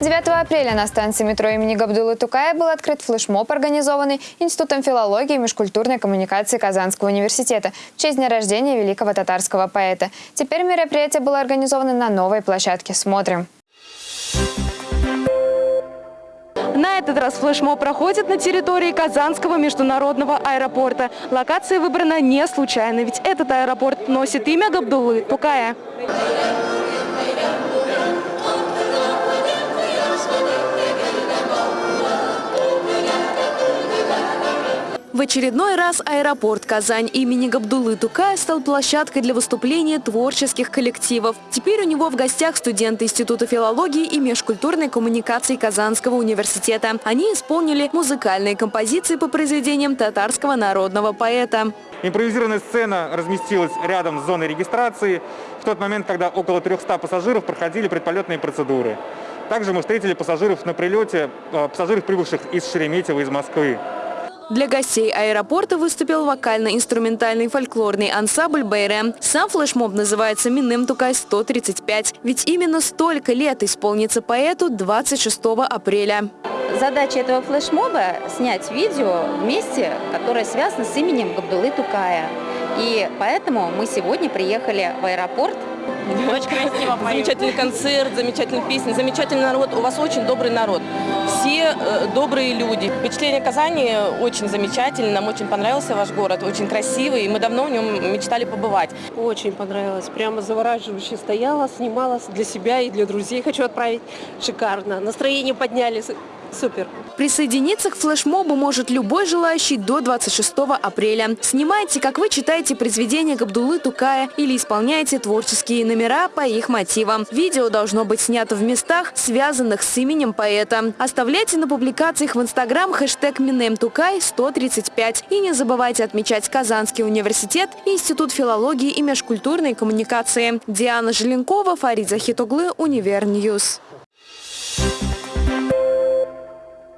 9 апреля на станции метро имени Габдулы Тукая был открыт флешмоб, организованный Институтом филологии и межкультурной коммуникации Казанского университета в честь дня рождения великого татарского поэта. Теперь мероприятие было организовано на новой площадке. Смотрим. На этот раз флешмоб проходит на территории Казанского международного аэропорта. Локация выбрана не случайно, ведь этот аэропорт носит имя Габдулы Тукая. В очередной раз аэропорт Казань имени Габдулы Тукая стал площадкой для выступления творческих коллективов. Теперь у него в гостях студенты Института филологии и межкультурной коммуникации Казанского университета. Они исполнили музыкальные композиции по произведениям татарского народного поэта. Импровизированная сцена разместилась рядом с зоной регистрации в тот момент, когда около 300 пассажиров проходили предполетные процедуры. Также мы встретили пассажиров на прилете, э, пассажиров, прибывших из Шереметьево, из Москвы. Для гостей аэропорта выступил вокально-инструментальный фольклорный ансамбль «Бейре». Сам флешмоб называется «Минем Тукай-135», ведь именно столько лет исполнится поэту 26 апреля. Задача этого флешмоба – снять видео вместе, которое связано с именем Габдулы Тукая. И поэтому мы сегодня приехали в аэропорт очень красиво Замечательный концерт, замечательные песни, замечательный народ. У вас очень добрый народ. Все э, добрые люди. Впечатление Казани очень замечательное. Нам очень понравился ваш город, очень красивый. И мы давно в нем мечтали побывать. Очень понравилось. Прямо завораживающе стояла, снимала для себя и для друзей. Хочу отправить шикарно. Настроение подняли. Супер. Присоединиться к флешмобу может любой желающий до 26 апреля. Снимайте, как вы читаете произведения Габдулы Тукая или исполняете творческие номера по их мотивам. Видео должно быть снято в местах, связанных с именем поэта. Оставляйте на публикациях в Инстаграм хэштег Минемтукай 135 и не забывайте отмечать Казанский университет Институт филологии и межкультурной коммуникации. Диана Желенкова, Фарид Захитоглы, Универньюз.